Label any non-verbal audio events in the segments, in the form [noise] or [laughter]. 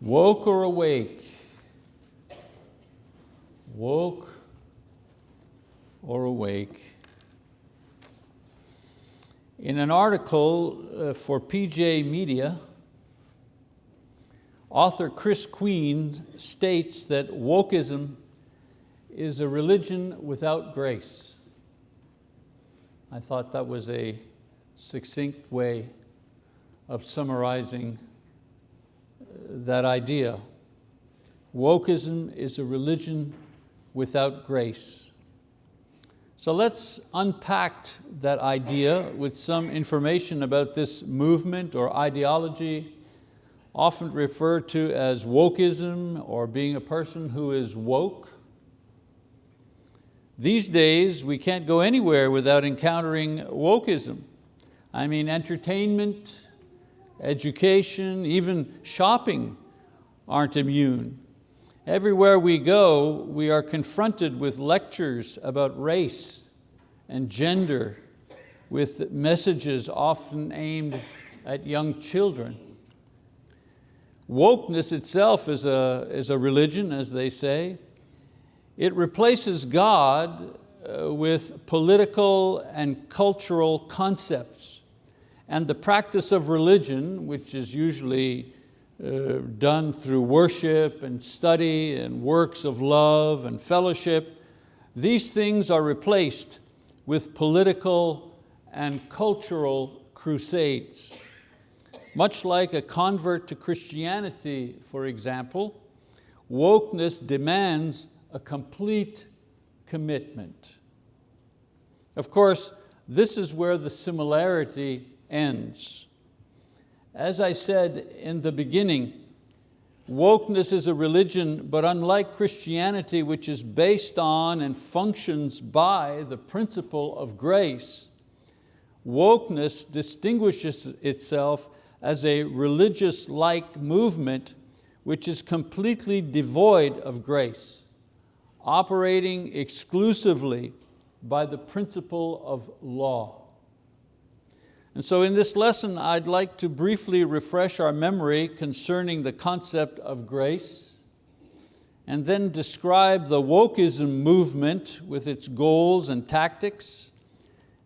Woke or awake? Woke or awake? In an article uh, for PJ Media, author Chris Queen states that wokeism is a religion without grace. I thought that was a succinct way of summarizing that idea. Wokeism is a religion without grace. So let's unpack that idea with some information about this movement or ideology, often referred to as wokeism or being a person who is woke. These days, we can't go anywhere without encountering wokeism. I mean, entertainment, education, even shopping aren't immune. Everywhere we go, we are confronted with lectures about race and gender, with messages often aimed at young children. Wokeness itself is a, is a religion, as they say. It replaces God uh, with political and cultural concepts and the practice of religion, which is usually uh, done through worship and study and works of love and fellowship, these things are replaced with political and cultural crusades. Much like a convert to Christianity, for example, wokeness demands a complete commitment. Of course, this is where the similarity ends. As I said in the beginning, wokeness is a religion, but unlike Christianity, which is based on and functions by the principle of grace, wokeness distinguishes itself as a religious-like movement which is completely devoid of grace, operating exclusively by the principle of law. And so in this lesson, I'd like to briefly refresh our memory concerning the concept of grace, and then describe the wokeism movement with its goals and tactics,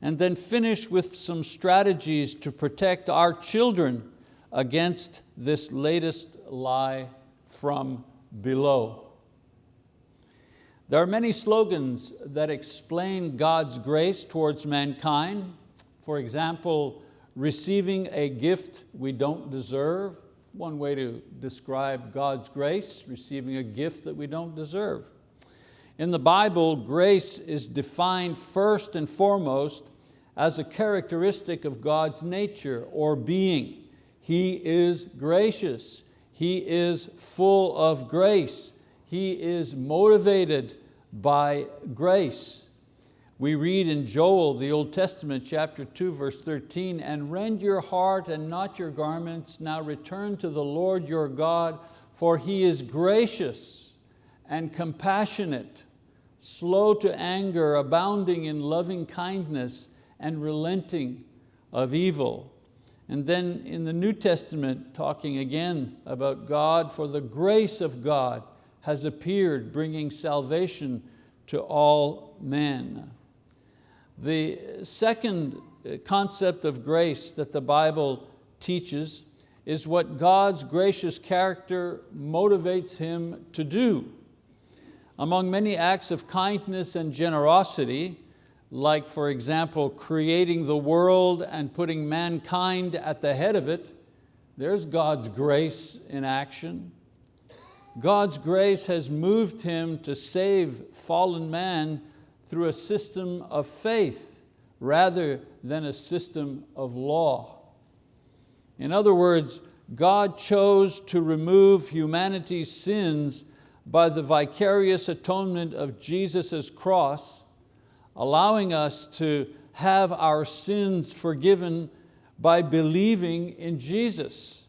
and then finish with some strategies to protect our children against this latest lie from below. There are many slogans that explain God's grace towards mankind, for example, receiving a gift we don't deserve, one way to describe God's grace, receiving a gift that we don't deserve. In the Bible, grace is defined first and foremost as a characteristic of God's nature or being. He is gracious. He is full of grace. He is motivated by grace. We read in Joel, the Old Testament, chapter 2, verse 13, and rend your heart and not your garments, now return to the Lord your God, for He is gracious and compassionate, slow to anger, abounding in loving kindness and relenting of evil. And then in the New Testament, talking again about God, for the grace of God has appeared, bringing salvation to all men. The second uh, concept of grace that the Bible teaches is what God's gracious character motivates him to do. Among many acts of kindness and generosity, like for example, creating the world and putting mankind at the head of it, there's God's grace in action. God's grace has moved him to save fallen man through a system of faith rather than a system of law. In other words, God chose to remove humanity's sins by the vicarious atonement of Jesus' cross, allowing us to have our sins forgiven by believing in Jesus,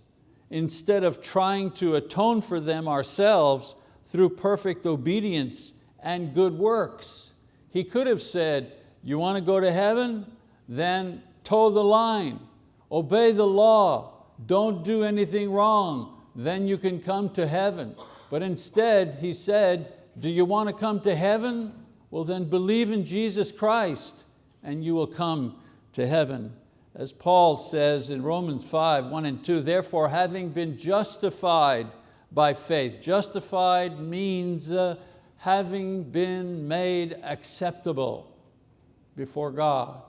instead of trying to atone for them ourselves through perfect obedience and good works. He could have said, you want to go to heaven? Then toe the line, obey the law, don't do anything wrong, then you can come to heaven. But instead, he said, do you want to come to heaven? Well then believe in Jesus Christ and you will come to heaven. As Paul says in Romans 5, 1 and 2, therefore having been justified by faith. Justified means uh, having been made acceptable before God.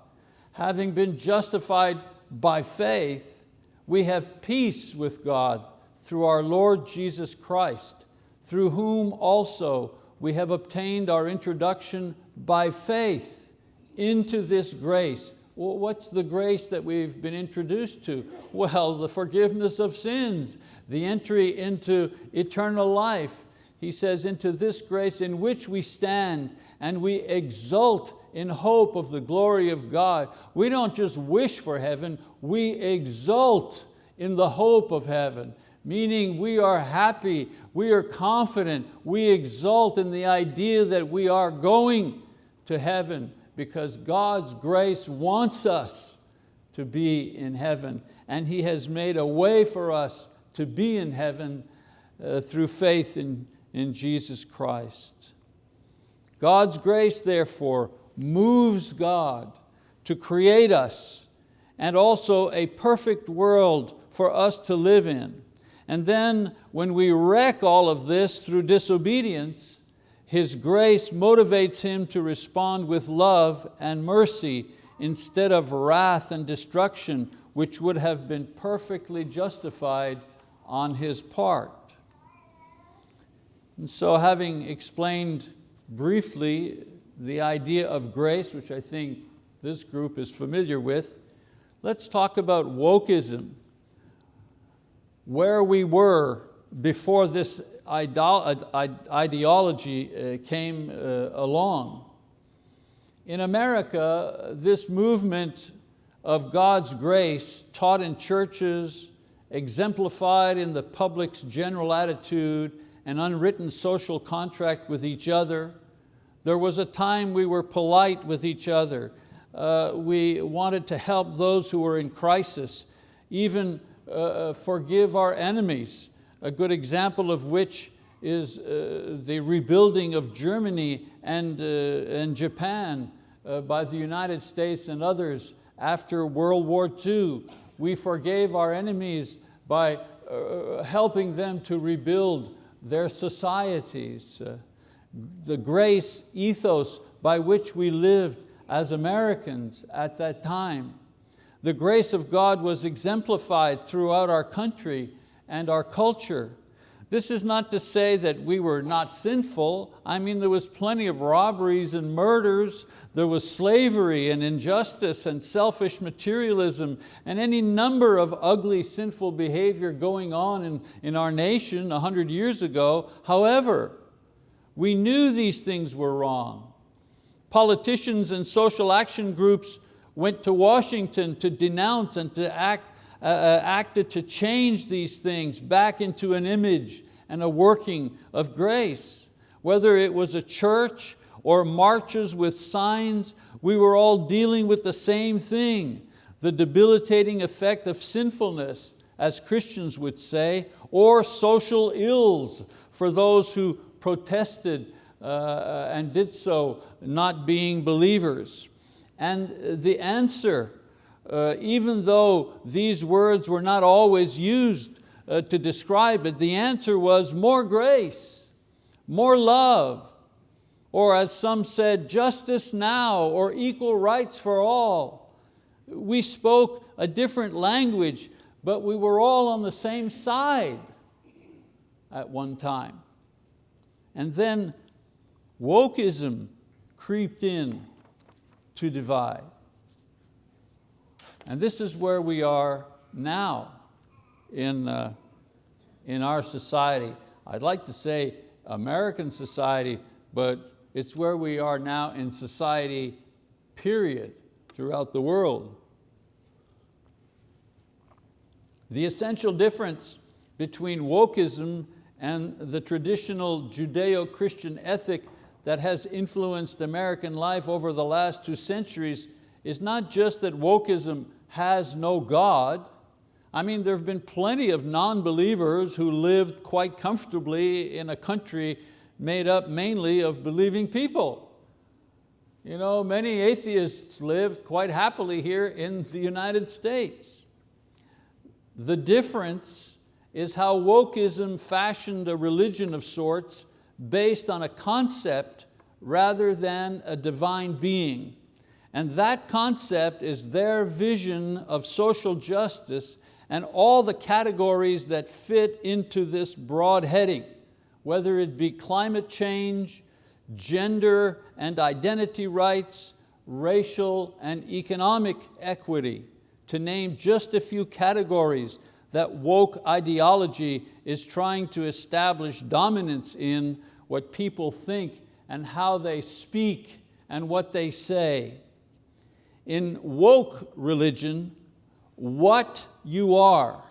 Having been justified by faith, we have peace with God through our Lord Jesus Christ, through whom also we have obtained our introduction by faith into this grace. Well, what's the grace that we've been introduced to? Well, the forgiveness of sins, the entry into eternal life. He says, into this grace in which we stand and we exult in hope of the glory of God. We don't just wish for heaven, we exult in the hope of heaven, meaning we are happy, we are confident, we exult in the idea that we are going to heaven because God's grace wants us to be in heaven and He has made a way for us to be in heaven uh, through faith in, in Jesus Christ. God's grace, therefore, moves God to create us and also a perfect world for us to live in. And then when we wreck all of this through disobedience, His grace motivates Him to respond with love and mercy instead of wrath and destruction, which would have been perfectly justified on His part. And so having explained briefly the idea of grace, which I think this group is familiar with, let's talk about wokeism. Where we were before this ideology uh, came uh, along. In America, this movement of God's grace taught in churches, exemplified in the public's general attitude and unwritten social contract with each other, there was a time we were polite with each other. Uh, we wanted to help those who were in crisis, even uh, uh, forgive our enemies. A good example of which is uh, the rebuilding of Germany and, uh, and Japan uh, by the United States and others after World War II. We forgave our enemies by helping them to rebuild their societies uh, the grace ethos by which we lived as Americans at that time. The grace of God was exemplified throughout our country and our culture. This is not to say that we were not sinful. I mean, there was plenty of robberies and murders. There was slavery and injustice and selfish materialism and any number of ugly, sinful behavior going on in, in our nation a hundred years ago. However, we knew these things were wrong. Politicians and social action groups went to Washington to denounce and to act, acted to change these things back into an image and a working of grace. Whether it was a church or marches with signs, we were all dealing with the same thing, the debilitating effect of sinfulness, as Christians would say, or social ills for those who protested uh, uh, and did so not being believers. And the answer, uh, even though these words were not always used uh, to describe it, the answer was more grace, more love, or as some said, justice now, or equal rights for all. We spoke a different language, but we were all on the same side at one time. And then wokeism creeped in to divide. And this is where we are now in, uh, in our society. I'd like to say American society, but it's where we are now in society, period, throughout the world. The essential difference between wokeism and the traditional Judeo-Christian ethic that has influenced American life over the last two centuries is not just that wokeism has no God. I mean, there have been plenty of non-believers who lived quite comfortably in a country made up mainly of believing people. You know, many atheists lived quite happily here in the United States. The difference is how wokeism fashioned a religion of sorts based on a concept rather than a divine being. And that concept is their vision of social justice and all the categories that fit into this broad heading, whether it be climate change, gender and identity rights, racial and economic equity, to name just a few categories that woke ideology is trying to establish dominance in what people think and how they speak and what they say. In woke religion, what you are,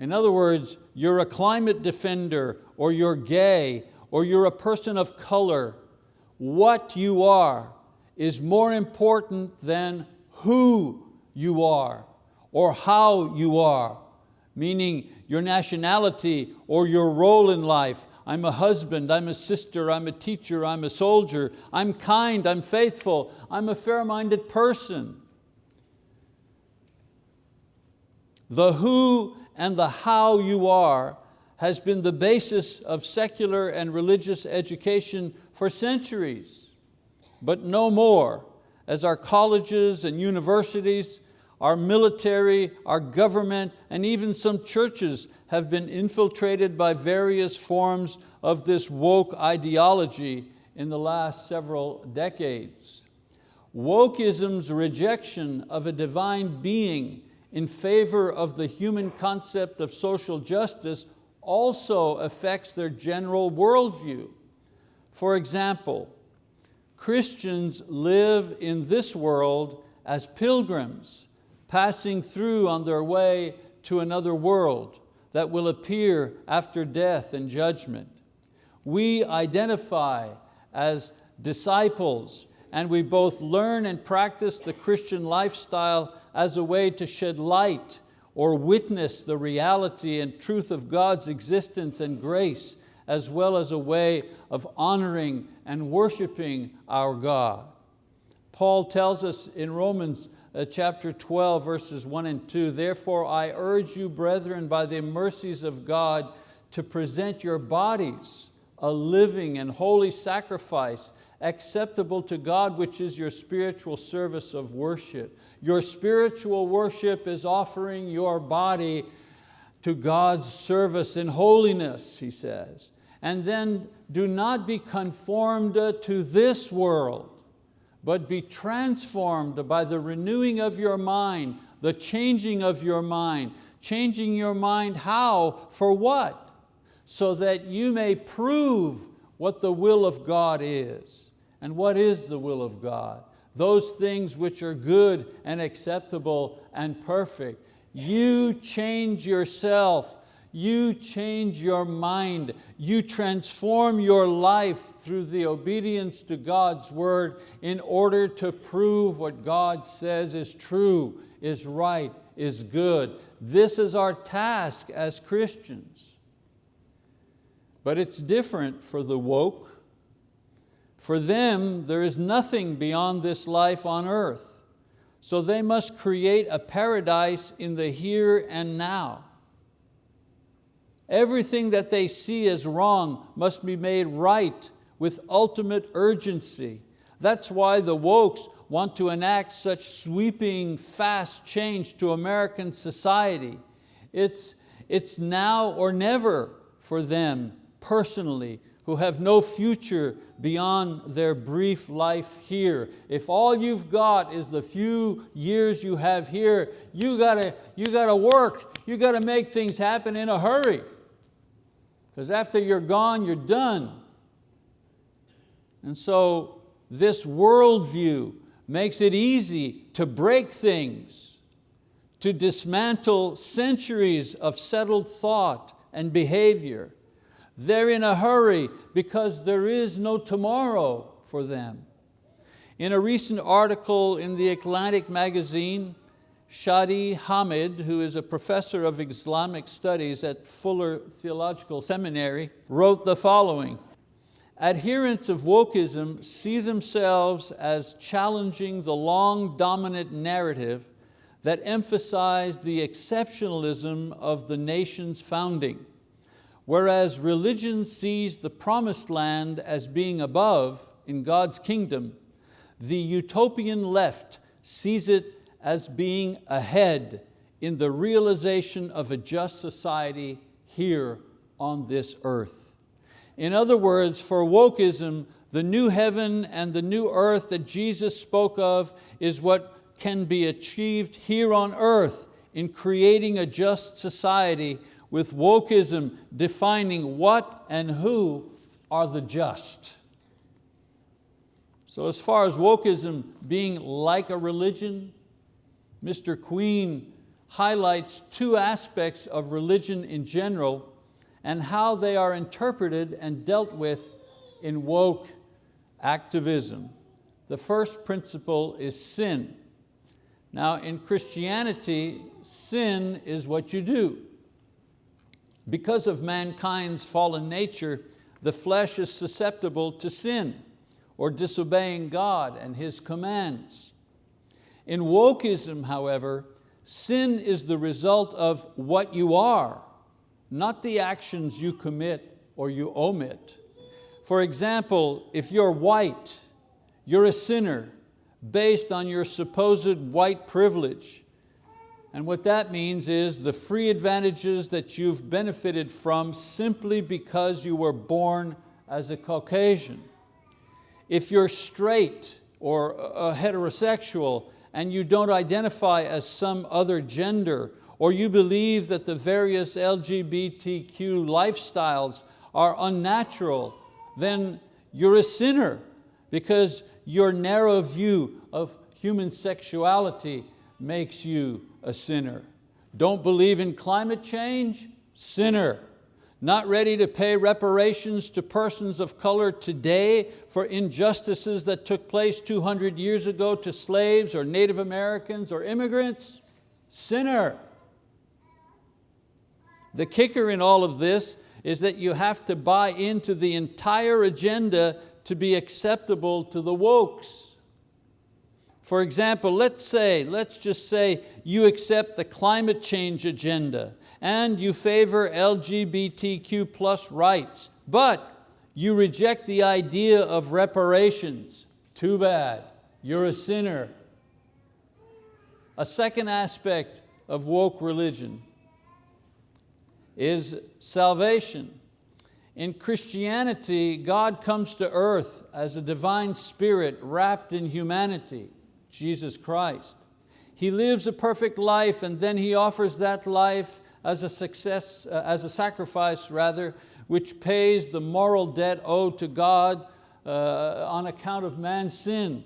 in other words, you're a climate defender or you're gay or you're a person of color, what you are is more important than who you are or how you are, meaning your nationality or your role in life. I'm a husband, I'm a sister, I'm a teacher, I'm a soldier, I'm kind, I'm faithful, I'm a fair-minded person. The who and the how you are has been the basis of secular and religious education for centuries, but no more as our colleges and universities, our military, our government, and even some churches have been infiltrated by various forms of this woke ideology in the last several decades. Wokeism's rejection of a divine being in favor of the human concept of social justice also affects their general worldview. For example, Christians live in this world as pilgrims, passing through on their way to another world that will appear after death and judgment. We identify as disciples and we both learn and practice the Christian lifestyle as a way to shed light or witness the reality and truth of God's existence and grace, as well as a way of honoring and worshiping our God. Paul tells us in Romans Uh, chapter 12, verses one and two, therefore I urge you, brethren, by the mercies of God, to present your bodies a living and holy sacrifice, acceptable to God, which is your spiritual service of worship. Your spiritual worship is offering your body to God's service in holiness, he says. And then do not be conformed to this world, but be transformed by the renewing of your mind, the changing of your mind. Changing your mind how? For what? So that you may prove what the will of God is. And what is the will of God? those things which are good and acceptable and perfect. You change yourself, you change your mind, you transform your life through the obedience to God's word in order to prove what God says is true, is right, is good. This is our task as Christians. But it's different for the woke, for them, there is nothing beyond this life on earth. So they must create a paradise in the here and now. Everything that they see as wrong must be made right with ultimate urgency. That's why the wokes want to enact such sweeping, fast change to American society. It's, it's now or never for them personally who have no future beyond their brief life here. If all you've got is the few years you have here, you gotta, you gotta work, you gotta make things happen in a hurry. Because after you're gone, you're done. And so this worldview makes it easy to break things, to dismantle centuries of settled thought and behavior, they're in a hurry because there is no tomorrow for them. In a recent article in the Atlantic magazine, Shadi Hamid, who is a professor of Islamic studies at Fuller Theological Seminary, wrote the following, adherents of wokeism see themselves as challenging the long dominant narrative that emphasized the exceptionalism of the nation's founding, whereas religion sees the promised land as being above in God's kingdom, the utopian left sees it as being ahead in the realization of a just society here on this earth. In other words, for wokeism, the new heaven and the new earth that Jesus spoke of is what can be achieved here on earth in creating a just society with wokeism defining what and who are the just. So as far as wokeism being like a religion, Mr. Queen highlights two aspects of religion in general and how they are interpreted and dealt with in woke activism. The first principle is sin. Now in Christianity, sin is what you do. Because of mankind's fallen nature, the flesh is susceptible to sin or disobeying God and His commands. In wokeism, however, sin is the result of what you are, not the actions you commit or you omit. For example, if you're white, you're a sinner based on your supposed white privilege. And what that means is the free advantages that you've benefited from simply because you were born as a Caucasian. If you're straight or a heterosexual and you don't identify as some other gender, or you believe that the various LGBTQ lifestyles are unnatural, then you're a sinner because your narrow view of human sexuality makes you a sinner. Don't believe in climate change? Sinner not ready to pay reparations to persons of color today for injustices that took place 200 years ago to slaves or Native Americans or immigrants? Sinner. The kicker in all of this is that you have to buy into the entire agenda to be acceptable to the wokes. For example, let's say, let's just say you accept the climate change agenda and you favor LGBTQ plus rights, but you reject the idea of reparations. Too bad, you're a sinner. A second aspect of woke religion is salvation. In Christianity, God comes to earth as a divine spirit wrapped in humanity, Jesus Christ. He lives a perfect life and then He offers that life as a, success, uh, as a sacrifice rather, which pays the moral debt owed to God uh, on account of man's sin.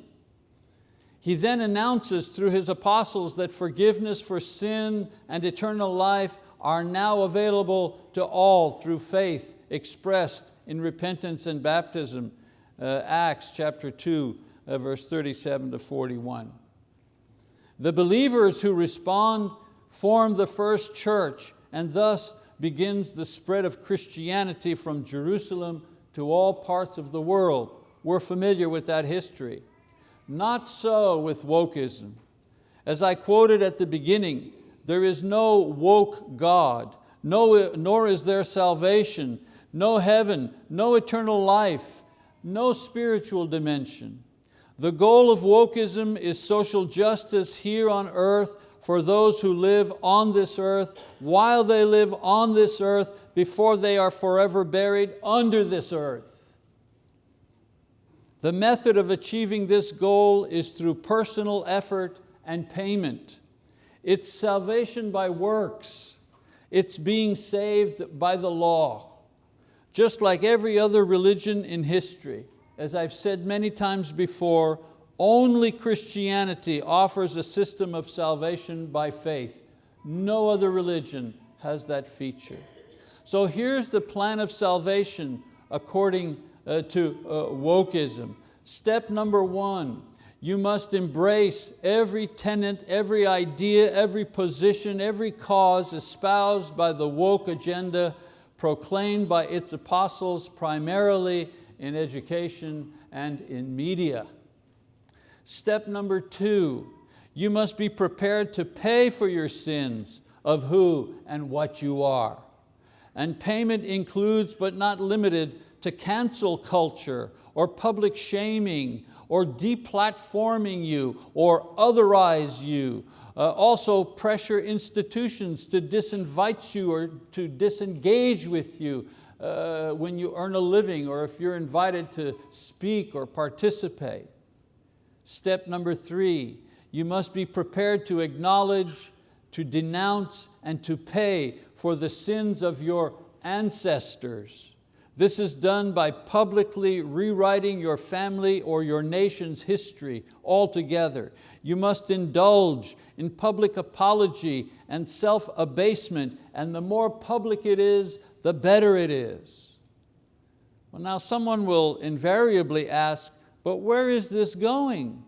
He then announces through His apostles that forgiveness for sin and eternal life are now available to all through faith expressed in repentance and baptism. Uh, Acts chapter 2, uh, verse 37 to 41. The believers who respond formed the first church and thus begins the spread of Christianity from Jerusalem to all parts of the world. We're familiar with that history. Not so with wokeism. As I quoted at the beginning, there is no woke God, no, nor is there salvation, no heaven, no eternal life, no spiritual dimension. The goal of wokeism is social justice here on earth for those who live on this earth, while they live on this earth, before they are forever buried under this earth. The method of achieving this goal is through personal effort and payment. It's salvation by works. It's being saved by the law. Just like every other religion in history, as I've said many times before, only Christianity offers a system of salvation by faith. No other religion has that feature. So here's the plan of salvation according uh, to uh, wokeism. Step number one, You must embrace every tenet, every idea, every position, every cause espoused by the woke agenda proclaimed by its apostles primarily in education and in media. Step number two, you must be prepared to pay for your sins of who and what you are. And payment includes, but not limited to cancel culture or public shaming or deplatforming you or otherize you. Uh, also pressure institutions to disinvite you or to disengage with you uh, when you earn a living or if you're invited to speak or participate. Step number three, you must be prepared to acknowledge, to denounce, and to pay for the sins of your ancestors. This is done by publicly rewriting your family or your nation's history altogether. You must indulge in public apology and self-abasement, and the more public it is, the better it is. Well now someone will invariably ask, but where is this going?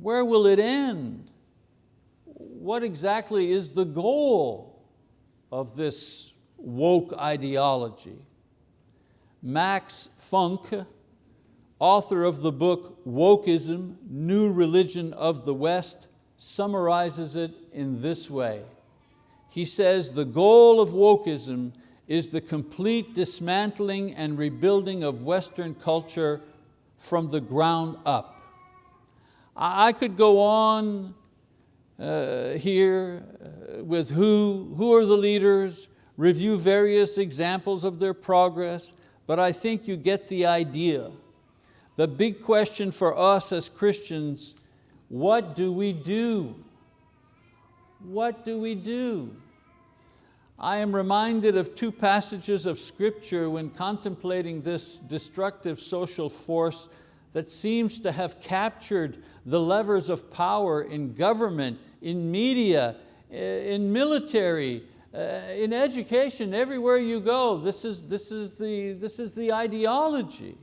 Where will it end? What exactly is the goal of this woke ideology? Max Funk, author of the book Wokeism, New Religion of the West, summarizes it in this way. He says, the goal of wokeism is the complete dismantling and rebuilding of Western culture from the ground up. I could go on uh, here uh, with who, who are the leaders, review various examples of their progress, but I think you get the idea. The big question for us as Christians, what do we do? What do we do? I am reminded of two passages of scripture when contemplating this destructive social force that seems to have captured the levers of power in government, in media, in military, uh, in education, everywhere you go, this is, this, is the, this is the ideology.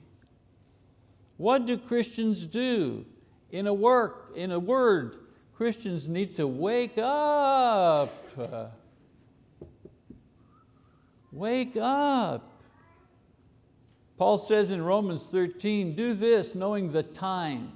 What do Christians do? In a work, in a word, Christians need to wake up. Wake up. Paul says in Romans 13, do this knowing the time,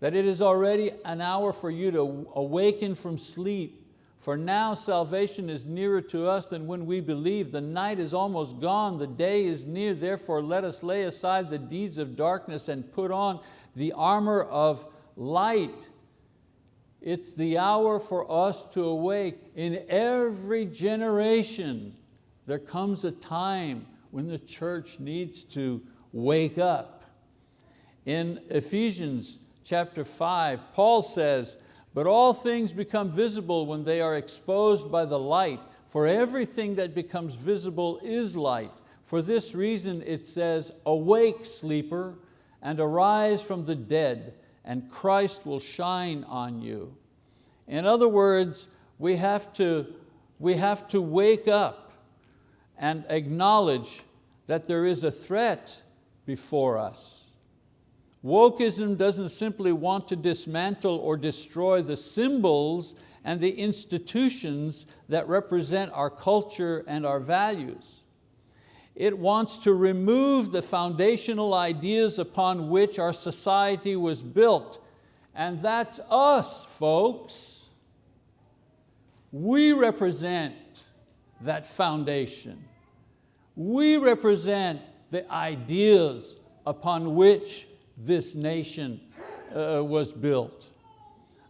that it is already an hour for you to awaken from sleep for now salvation is nearer to us than when we believe. The night is almost gone, the day is near, therefore let us lay aside the deeds of darkness and put on the armor of light. It's the hour for us to awake. In every generation, there comes a time when the church needs to wake up. In Ephesians chapter five, Paul says, but all things become visible when they are exposed by the light, for everything that becomes visible is light. For this reason it says, awake sleeper, and arise from the dead, and Christ will shine on you. In other words, we have to, we have to wake up and acknowledge that there is a threat before us. Wokeism doesn't simply want to dismantle or destroy the symbols and the institutions that represent our culture and our values. It wants to remove the foundational ideas upon which our society was built. And that's us, folks. We represent that foundation. We represent the ideas upon which this nation uh, was built.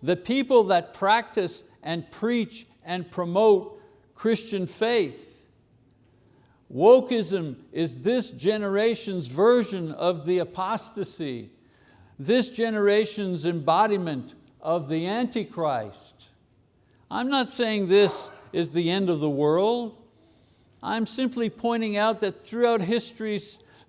The people that practice and preach and promote Christian faith. Wokeism is this generation's version of the apostasy, this generation's embodiment of the Antichrist. I'm not saying this is the end of the world. I'm simply pointing out that throughout history,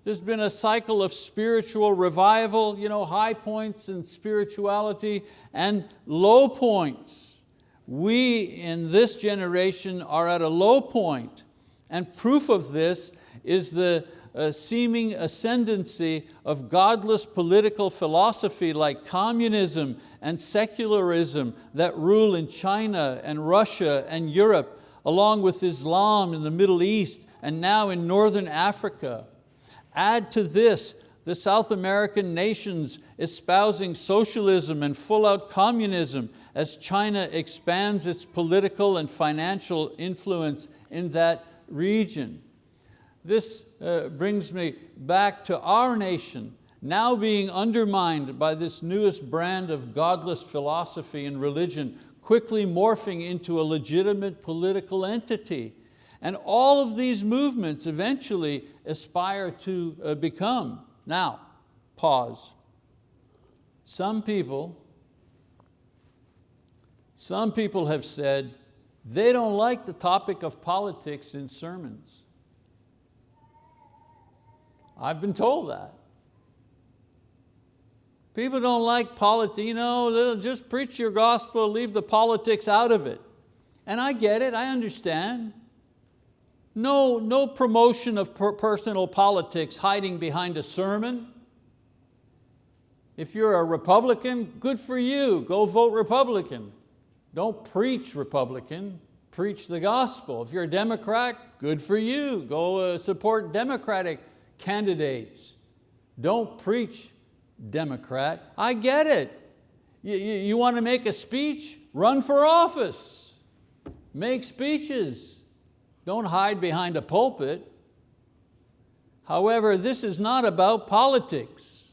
there's been a cycle of spiritual revival, you know, high points in spirituality and low points. We in this generation are at a low point and proof of this is the uh, seeming ascendancy of godless political philosophy like communism and secularism that rule in China and Russia and Europe, along with Islam in the Middle East and now in Northern Africa. Add to this the South American nations espousing socialism and full-out communism as China expands its political and financial influence in that region. This uh, brings me back to our nation, now being undermined by this newest brand of godless philosophy and religion, quickly morphing into a legitimate political entity. And all of these movements eventually aspire to uh, become. Now, pause. Some people, some people have said they don't like the topic of politics in sermons. I've been told that. People don't like politics, you know, just preach your gospel, leave the politics out of it. And I get it, I understand. No, no promotion of per personal politics hiding behind a sermon. If you're a Republican, good for you, go vote Republican. Don't preach Republican, preach the gospel. If you're a Democrat, good for you, go uh, support Democratic candidates. Don't preach Democrat. I get it. You, you, you want to make a speech? Run for office. Make speeches. Don't hide behind a pulpit. However, this is not about politics.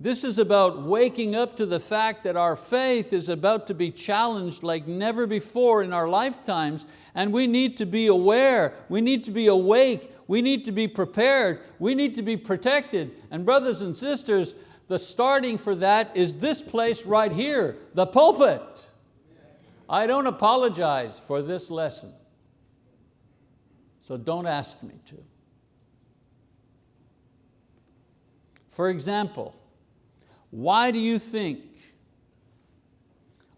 This is about waking up to the fact that our faith is about to be challenged like never before in our lifetimes and we need to be aware, we need to be awake, we need to be prepared, we need to be protected. And brothers and sisters, the starting for that is this place right here, the pulpit. I don't apologize for this lesson, so don't ask me to. For example, why do you think,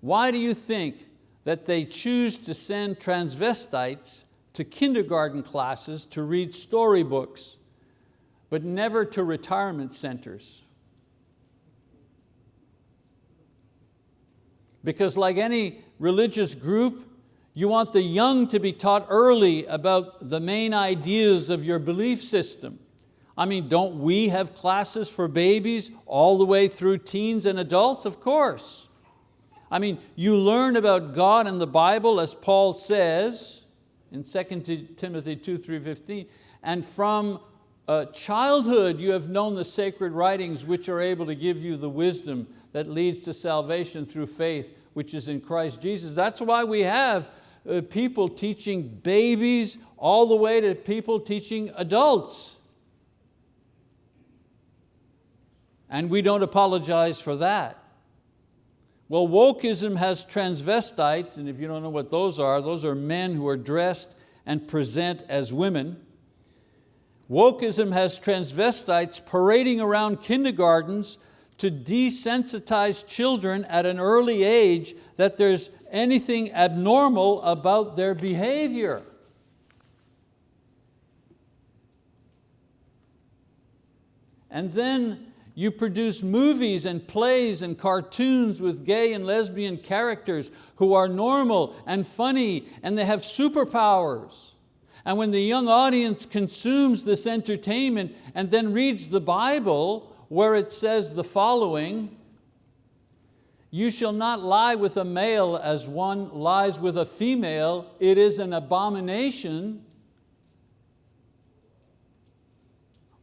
why do you think that they choose to send transvestites to kindergarten classes to read storybooks, but never to retirement centers. Because like any religious group, you want the young to be taught early about the main ideas of your belief system. I mean, don't we have classes for babies all the way through teens and adults? Of course. I mean, you learn about God and the Bible as Paul says, in 2 Timothy 2, 3, 15. And from uh, childhood you have known the sacred writings which are able to give you the wisdom that leads to salvation through faith which is in Christ Jesus. That's why we have uh, people teaching babies all the way to people teaching adults. And we don't apologize for that. Well, wokeism has transvestites, and if you don't know what those are, those are men who are dressed and present as women. Wokeism has transvestites parading around kindergartens to desensitize children at an early age that there's anything abnormal about their behavior. And then you produce movies and plays and cartoons with gay and lesbian characters who are normal and funny and they have superpowers. And when the young audience consumes this entertainment and then reads the Bible where it says the following, you shall not lie with a male as one lies with a female, it is an abomination.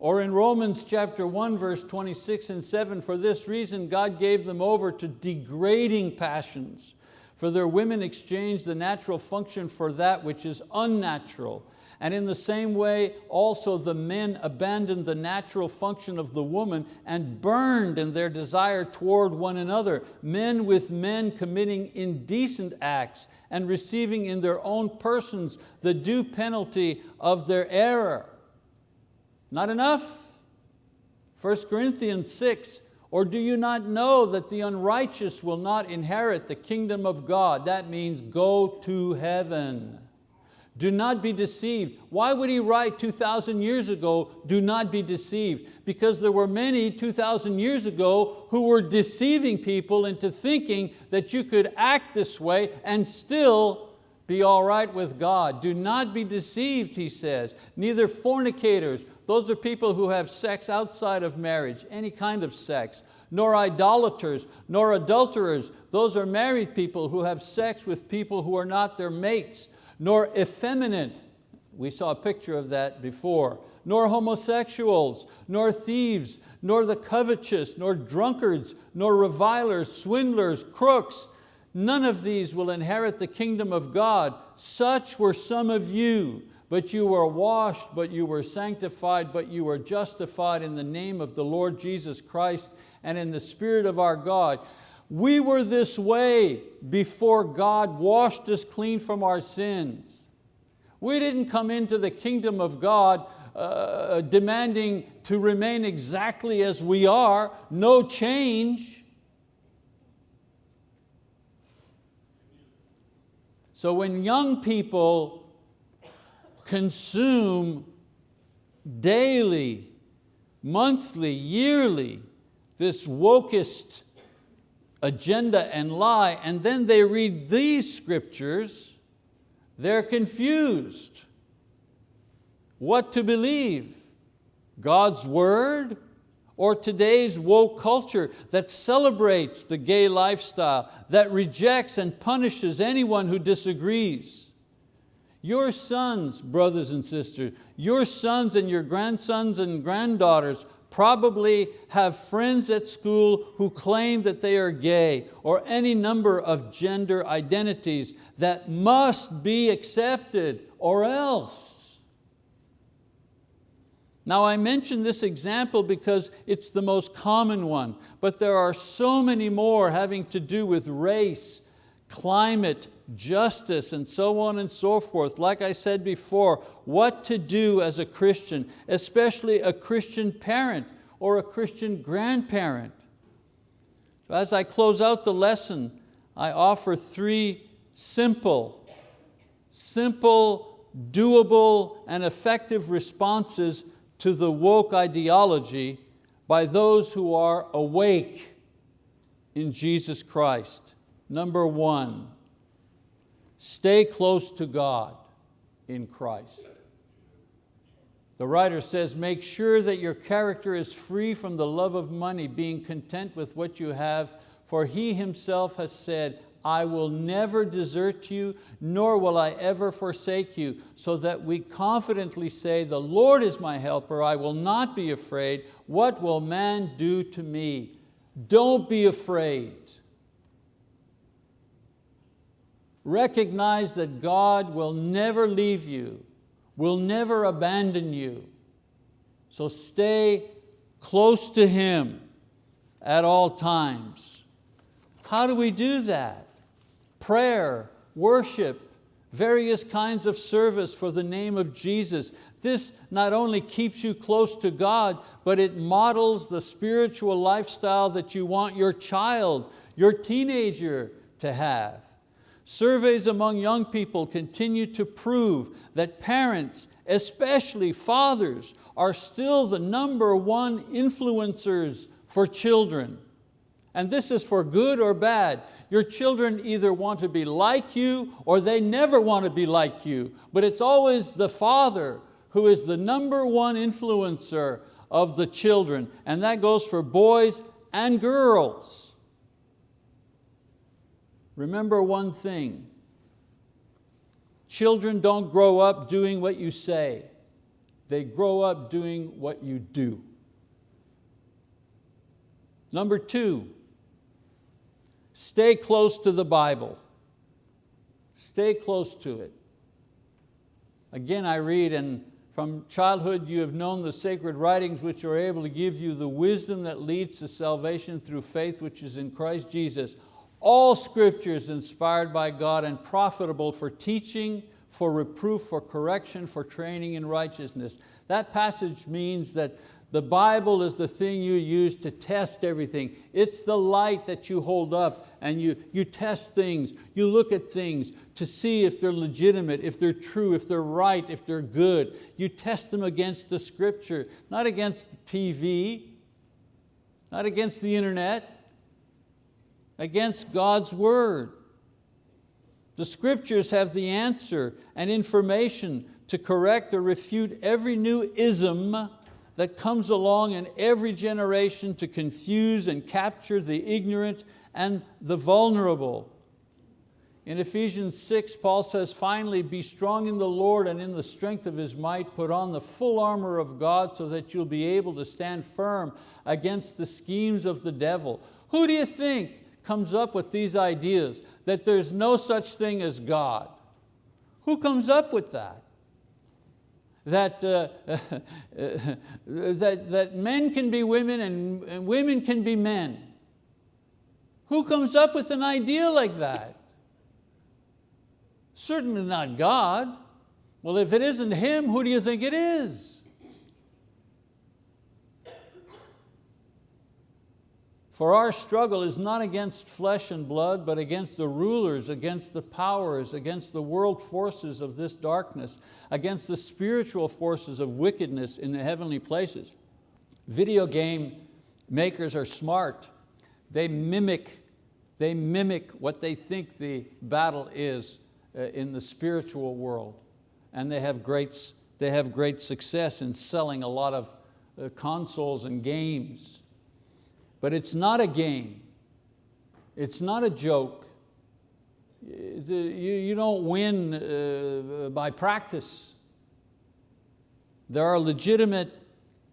Or in Romans chapter 1, verse 26 and 7, for this reason God gave them over to degrading passions, for their women exchanged the natural function for that which is unnatural. And in the same way, also the men abandoned the natural function of the woman and burned in their desire toward one another, men with men committing indecent acts and receiving in their own persons the due penalty of their error. Not enough? 1 Corinthians 6, or do you not know that the unrighteous will not inherit the kingdom of God? That means go to heaven. Do not be deceived. Why would he write 2,000 years ago, do not be deceived? Because there were many 2,000 years ago who were deceiving people into thinking that you could act this way and still be all right with God. Do not be deceived, he says. Neither fornicators, those are people who have sex outside of marriage, any kind of sex, nor idolaters, nor adulterers, those are married people who have sex with people who are not their mates, nor effeminate, we saw a picture of that before, nor homosexuals, nor thieves, nor the covetous, nor drunkards, nor revilers, swindlers, crooks. None of these will inherit the kingdom of God. Such were some of you, but you were washed, but you were sanctified, but you were justified in the name of the Lord Jesus Christ and in the Spirit of our God. We were this way before God washed us clean from our sins. We didn't come into the kingdom of God uh, demanding to remain exactly as we are, no change. So when young people consume daily, monthly, yearly, this wokest agenda and lie, and then they read these scriptures, they're confused. What to believe? God's word or today's woke culture that celebrates the gay lifestyle, that rejects and punishes anyone who disagrees. Your sons, brothers and sisters, your sons and your grandsons and granddaughters probably have friends at school who claim that they are gay or any number of gender identities that must be accepted or else. Now I mention this example because it's the most common one, but there are so many more having to do with race, climate, justice, and so on and so forth. Like I said before, what to do as a Christian, especially a Christian parent or a Christian grandparent. So as I close out the lesson, I offer three simple, simple, doable, and effective responses to the woke ideology by those who are awake in Jesus Christ. Number one, Stay close to God in Christ. The writer says, make sure that your character is free from the love of money, being content with what you have, for He Himself has said, I will never desert you, nor will I ever forsake you, so that we confidently say, the Lord is my helper, I will not be afraid. What will man do to me? Don't be afraid. Recognize that God will never leave you, will never abandon you. So stay close to Him at all times. How do we do that? Prayer, worship, various kinds of service for the name of Jesus. This not only keeps you close to God, but it models the spiritual lifestyle that you want your child, your teenager to have. Surveys among young people continue to prove that parents, especially fathers, are still the number one influencers for children. And this is for good or bad. Your children either want to be like you or they never want to be like you, but it's always the father who is the number one influencer of the children, and that goes for boys and girls. Remember one thing, children don't grow up doing what you say, they grow up doing what you do. Number two, stay close to the Bible. Stay close to it. Again, I read, and from childhood you have known the sacred writings which are able to give you the wisdom that leads to salvation through faith which is in Christ Jesus. All scripture is inspired by God and profitable for teaching, for reproof, for correction, for training in righteousness. That passage means that The Bible is the thing you use to test everything. It's the light that you hold up and you, you test things, you look at things to see if they're legitimate, if they're true, if they're right, if they're good. You test them against the scripture, not against the TV, not against the internet, against God's word. The scriptures have the answer and information to correct or refute every new ism that comes along in every generation to confuse and capture the ignorant and the vulnerable. In Ephesians 6, Paul says, finally, be strong in the Lord and in the strength of His might, put on the full armor of God so that you'll be able to stand firm against the schemes of the devil. Who do you think comes up with these ideas that there's no such thing as God? Who comes up with that? that, uh, [laughs] that, that men can be women and, and women can be men. Who comes up with an idea like that? Certainly not God. Well, if it isn't Him, who do you think it is? For our struggle is not against flesh and blood, but against the rulers, against the powers, against the world forces of this darkness, against the spiritual forces of wickedness in the heavenly places. Video game makers are smart. They mimic, they mimic what they think the battle is uh, in the spiritual world. And they have great, they have great success in selling a lot of uh, consoles and games. But it's not a game. It's not a joke. You, you don't win uh, by practice. There are legitimate,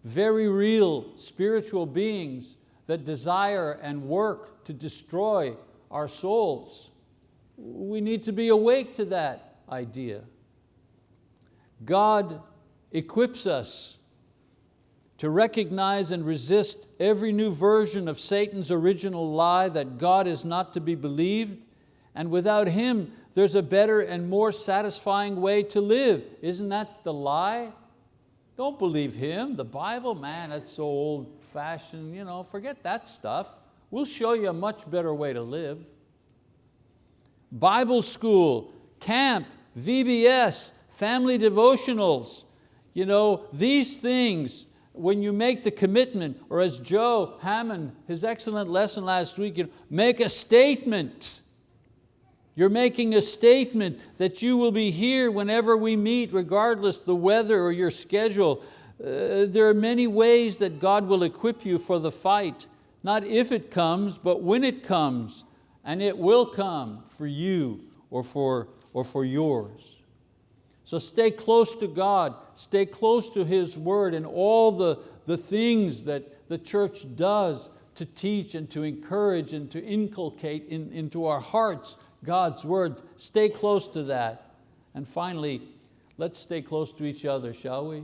very real spiritual beings that desire and work to destroy our souls. We need to be awake to that idea. God equips us to recognize and resist every new version of Satan's original lie that God is not to be believed, and without Him there's a better and more satisfying way to live. Isn't that the lie? Don't believe Him, the Bible, man, that's so old fashioned, you know, forget that stuff. We'll show you a much better way to live. Bible school, camp, VBS, family devotionals, you know, these things when you make the commitment, or as Joe Hammond, his excellent lesson last week, you know, make a statement. You're making a statement that you will be here whenever we meet, regardless the weather or your schedule. Uh, there are many ways that God will equip you for the fight, not if it comes, but when it comes, and it will come for you or for, or for yours. So stay close to God, stay close to His word and all the, the things that the church does to teach and to encourage and to inculcate in, into our hearts God's word. Stay close to that. And finally, let's stay close to each other, shall we?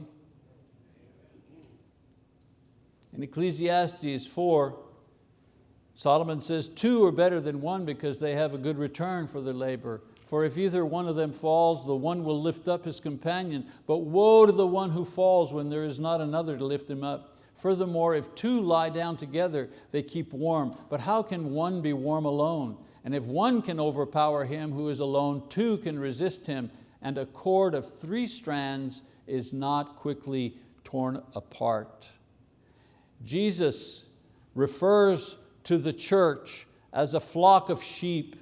In Ecclesiastes 4, Solomon says, two are better than one because they have a good return for their labor. For if either one of them falls, the one will lift up his companion. But woe to the one who falls when there is not another to lift him up. Furthermore, if two lie down together, they keep warm. But how can one be warm alone? And if one can overpower him who is alone, two can resist him. And a cord of three strands is not quickly torn apart. Jesus refers to the church as a flock of sheep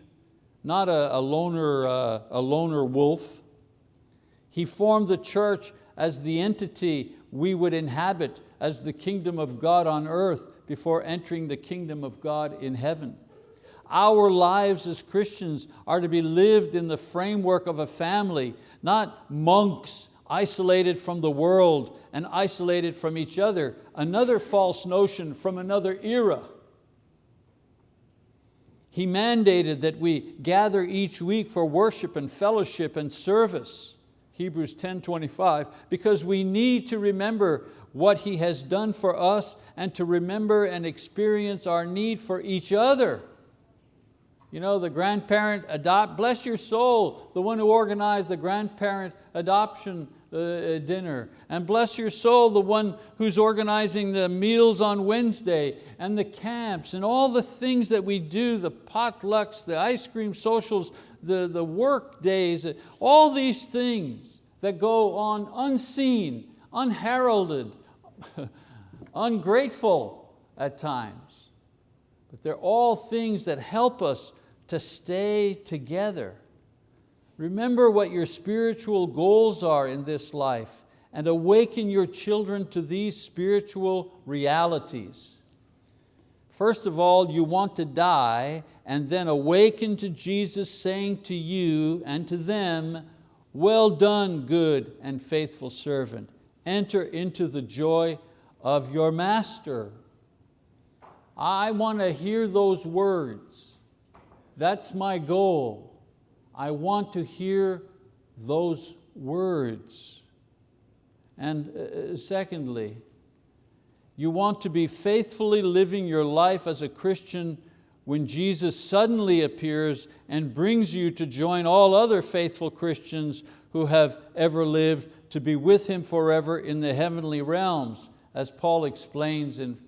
not a, a, loner, uh, a loner wolf. He formed the church as the entity we would inhabit as the kingdom of God on earth before entering the kingdom of God in heaven. Our lives as Christians are to be lived in the framework of a family, not monks isolated from the world and isolated from each other, another false notion from another era. He mandated that we gather each week for worship and fellowship and service, Hebrews 10, 25, because we need to remember what He has done for us and to remember and experience our need for each other. You know, the grandparent adopt, bless your soul, the one who organized the grandparent adoption uh, dinner. And bless your soul, the one who's organizing the meals on Wednesday and the camps and all the things that we do, the potlucks, the ice cream socials, the, the work days, all these things that go on unseen, unheralded, [laughs] ungrateful at times. But they're all things that help us to stay together. Remember what your spiritual goals are in this life and awaken your children to these spiritual realities. First of all, you want to die and then awaken to Jesus saying to you and to them, well done, good and faithful servant. Enter into the joy of your master. I want to hear those words. That's my goal. I want to hear those words. And uh, uh, secondly, you want to be faithfully living your life as a Christian when Jesus suddenly appears and brings you to join all other faithful Christians who have ever lived to be with Him forever in the heavenly realms. As Paul explains in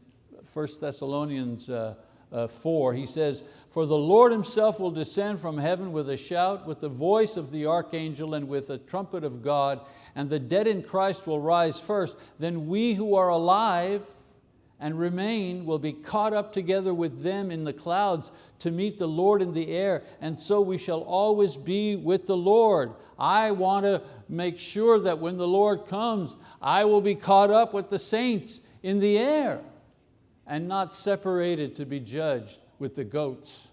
1 Thessalonians uh, uh, 4, he says, for the Lord himself will descend from heaven with a shout, with the voice of the archangel and with a trumpet of God, and the dead in Christ will rise first. Then we who are alive and remain will be caught up together with them in the clouds to meet the Lord in the air, and so we shall always be with the Lord. I want to make sure that when the Lord comes, I will be caught up with the saints in the air and not separated to be judged with the goats.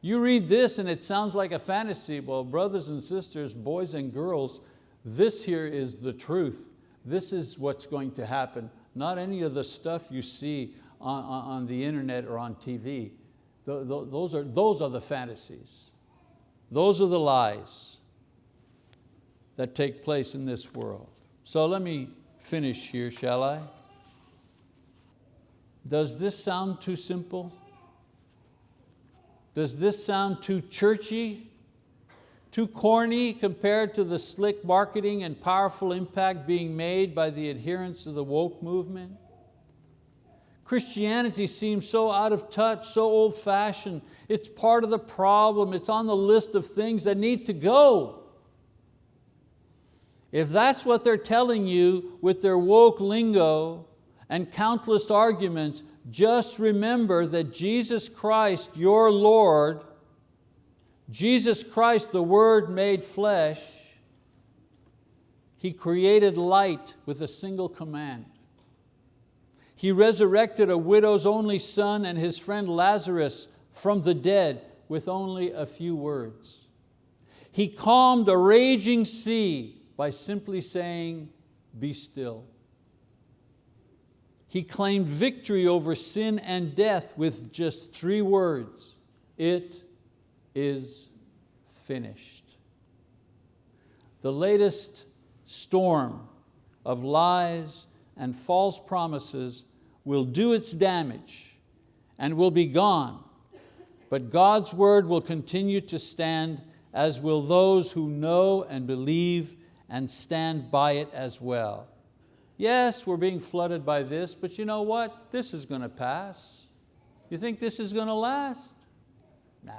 You read this and it sounds like a fantasy. Well, brothers and sisters, boys and girls, this here is the truth. This is what's going to happen. Not any of the stuff you see on, on the internet or on TV. Those are, those are the fantasies. Those are the lies that take place in this world. So let me finish here, shall I? Does this sound too simple? Does this sound too churchy? Too corny compared to the slick marketing and powerful impact being made by the adherents of the woke movement? Christianity seems so out of touch, so old fashioned. It's part of the problem. It's on the list of things that need to go. If that's what they're telling you with their woke lingo, and countless arguments, just remember that Jesus Christ, your Lord, Jesus Christ, the Word made flesh, He created light with a single command. He resurrected a widow's only son and his friend Lazarus from the dead with only a few words. He calmed a raging sea by simply saying, be still. He claimed victory over sin and death with just three words, it is finished. The latest storm of lies and false promises will do its damage and will be gone, but God's word will continue to stand as will those who know and believe and stand by it as well. Yes, we're being flooded by this, but you know what? This is going to pass. You think this is going to last? Nah.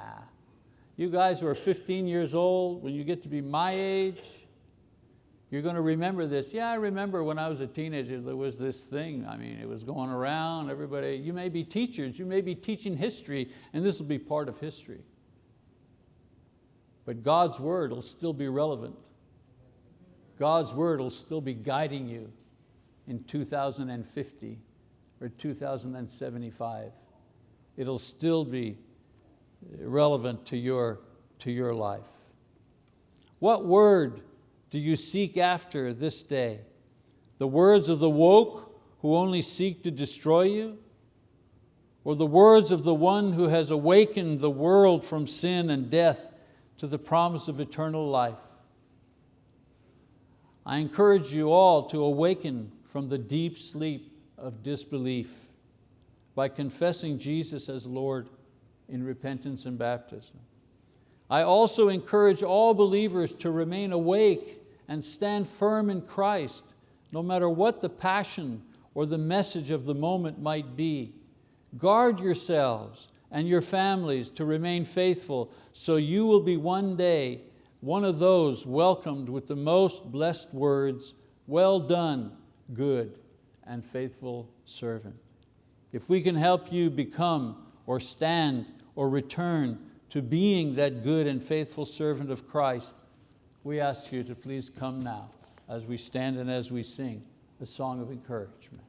You guys who are 15 years old, when you get to be my age, you're going to remember this. Yeah, I remember when I was a teenager, there was this thing. I mean, it was going around, everybody, you may be teachers, you may be teaching history, and this will be part of history. But God's word will still be relevant. God's word will still be guiding you in 2050 or 2075. It'll still be relevant to your, to your life. What word do you seek after this day? The words of the woke who only seek to destroy you? Or the words of the one who has awakened the world from sin and death to the promise of eternal life? I encourage you all to awaken from the deep sleep of disbelief by confessing Jesus as Lord in repentance and baptism. I also encourage all believers to remain awake and stand firm in Christ, no matter what the passion or the message of the moment might be. Guard yourselves and your families to remain faithful so you will be one day one of those welcomed with the most blessed words, well done, good and faithful servant. If we can help you become or stand or return to being that good and faithful servant of Christ, we ask you to please come now as we stand and as we sing a song of encouragement.